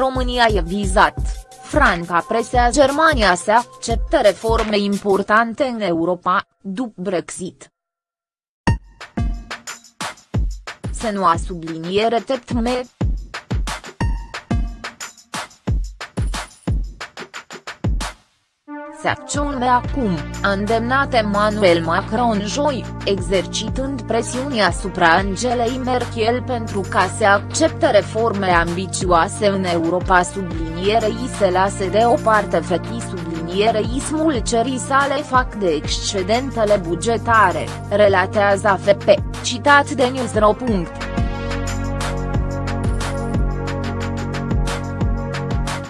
România e vizat, Franca presea Germania să accepte reforme importante în Europa, după Brexit. Se nu a subliniere tetme, Acțiune acum, a îndemnat Emmanuel Macron joi, exercitând presiunea asupra Angelei Merkel pentru ca să accepte reforme ambițioase în Europa. Sublinierei se lase deoparte fetii. Sublinierei smulcerii sale fac de excedentele bugetare, relatează AFP, citat de Newsro.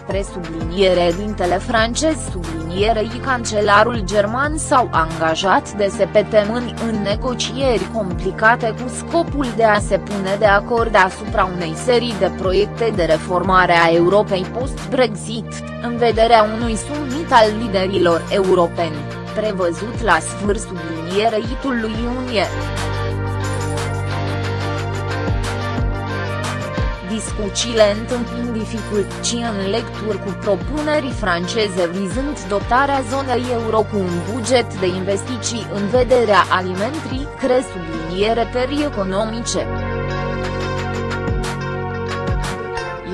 Presubliniere dintele francez sublinierei cancelarul german s-au angajat de se mâini în negocieri complicate cu scopul de a se pune de acord asupra unei serii de proiecte de reformare a Europei post-Brexit, în vederea unui summit al liderilor europeni, prevăzut la sfârșitul sublinierei lui iunie. Discuțiile întâmplind dificultăți în lecturi cu propuneri franceze vizând dotarea zonei euro cu un buget de investiții în vederea alimentrii cre subliniere terii economice.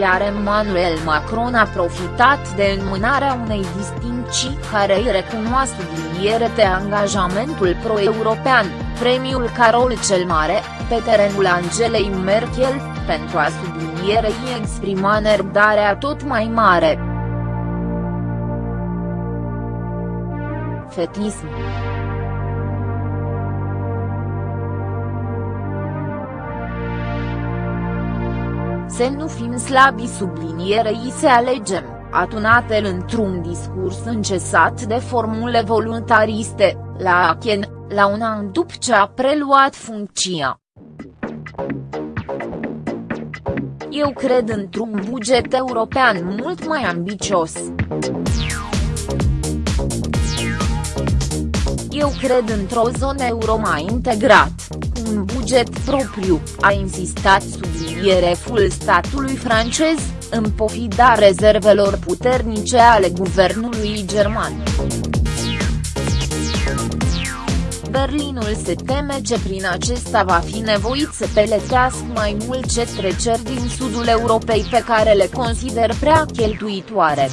Iar Emmanuel Macron a profitat de înmânarea unei distincții care îi recunoaște subliniere de angajamentul pro-european, premiul Carol cel Mare, pe terenul Angelei Merkel, pentru a sublinierei exprima nerăbdarea tot mai mare. Fetism Să nu fim slabi sublinierei să alegem, atunat-el într-un discurs încesat de formule voluntariste, la Aachen, la un an după ce a preluat funcția. Eu cred într-un buget european mult mai ambicios. Eu cred într-o zonă euro mai integrat, cu un buget propriu, a insistat subliniereful statului francez, în pofida rezervelor puternice ale guvernului german. Berlinul se teme ce prin acesta va fi nevoit să peletească mai mult ce treceri din sudul Europei pe care le consider prea cheltuitoare.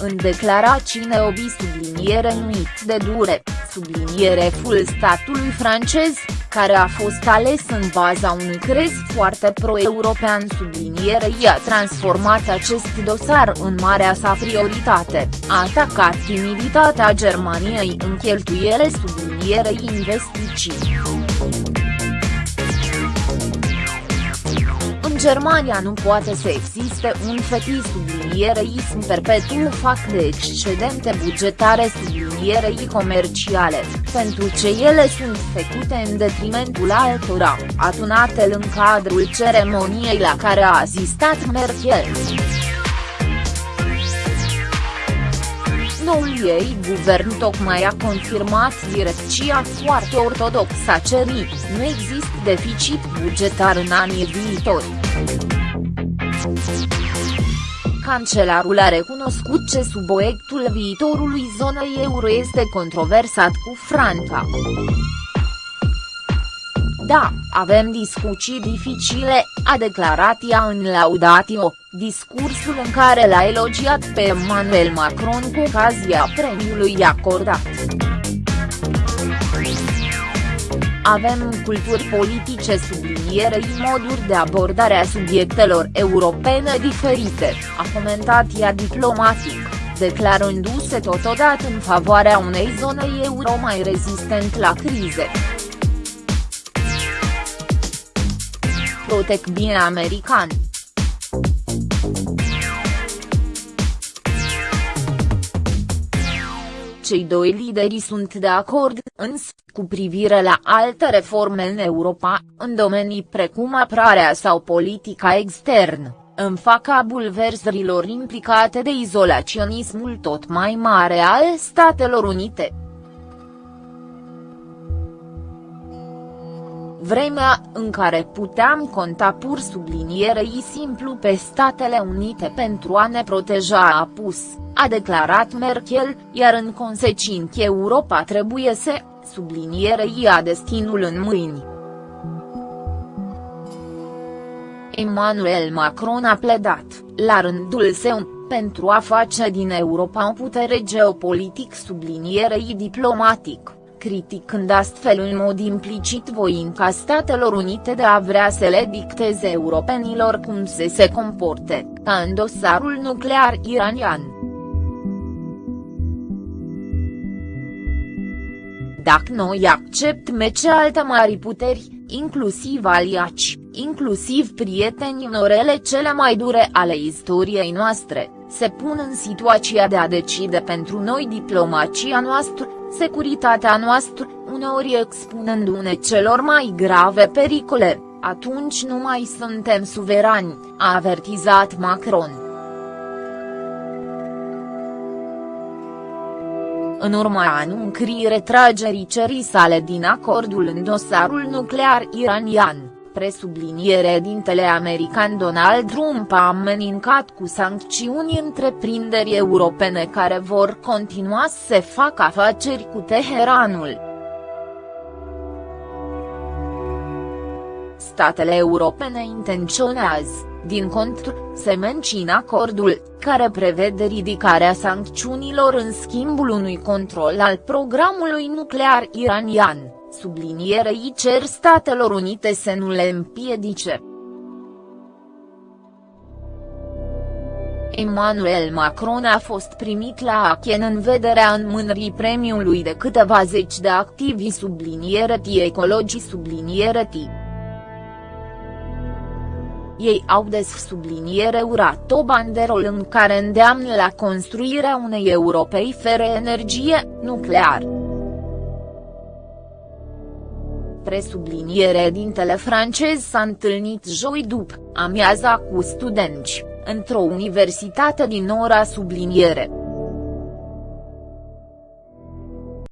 În declarații neobi subliniere nuit de dure, subliniere full statului francez, care a fost ales în baza unui crez foarte pro-european sublinierei a transformat acest dosar în marea sa prioritate, a atacat timiditatea Germaniei în cheltuiele sublinierei investiții. Germania nu poate să existe un fetis subliniereism perpetu fac de excedente bugetare sublinierei comerciale, pentru ce ele sunt făcute în detrimentul altora, atunate în cadrul ceremoniei la care a asistat Merkel. Noul ei guvern tocmai a confirmat direcția foarte ortodoxă a cerii, nu există deficit bugetar în anii viitori. Cancelarul a recunoscut ce subiectul viitorului zonei euro este controversat cu Franța. Da, avem discuții dificile, a declarat ea în Laudatio, discursul în care l-a elogiat pe Emmanuel Macron cu ocazia premiului acordat. Avem culturi politice sublinierei moduri de abordare a subiectelor europene diferite, a comentat ea diplomatic, declarându-se totodată în favoarea unei zone euro mai rezistent la crize. Protec bine american. Cei doi lideri sunt de acord, însă, cu privire la alte reforme în Europa, în domenii precum apărarea sau politica externă, în faca bulversărilor implicate de izolaționismul tot mai mare al Statelor Unite. vremea în care puteam conta pur sublinierei simplu pe Statele Unite pentru a ne proteja a pus, a declarat Merkel, iar în consecință Europa trebuie să, sublinierei a destinul în mâini. Emmanuel Macron a pledat, la rândul său, pentru a face din Europa o putere geopolitic sublinierei diplomatic criticând astfel în mod implicit voința Statelor Unite de a vrea să le dicteze europenilor cum să se comporte, ca în dosarul nuclear iranian. Dacă noi acceptăm ce alte mari puteri, inclusiv aliaci, inclusiv prieteni în orele cele mai dure ale istoriei noastre, se pun în situația de a decide pentru noi diplomația noastră, securitatea noastră, uneori expunându-ne celor mai grave pericole, atunci nu mai suntem suverani, a avertizat Macron. În urma anunțării retragerii cerii sale din acordul în dosarul nuclear iranian, presubliniere dintele american Donald Trump a amenincat cu sancțiuni întreprinderi europene care vor continua să facă afaceri cu Teheranul. Statele europene intenționează, din contră, să mențină acordul, care prevede ridicarea sancțiunilor în schimbul unui control al programului nuclear iranian sublinierei cer Statelor Unite să nu le împiedice. Emmanuel Macron a fost primit la Aachen în vederea înmânării premiului de câteva zeci de activi subliniereti ecologii subliniereti. Ei au des subliniere urat o banderol în care îndeamnă la construirea unei Europei fără energie nuclear presubliniere dintele francez s-a întâlnit joi după amiaza cu studenți, într-o universitate din ora subliniere.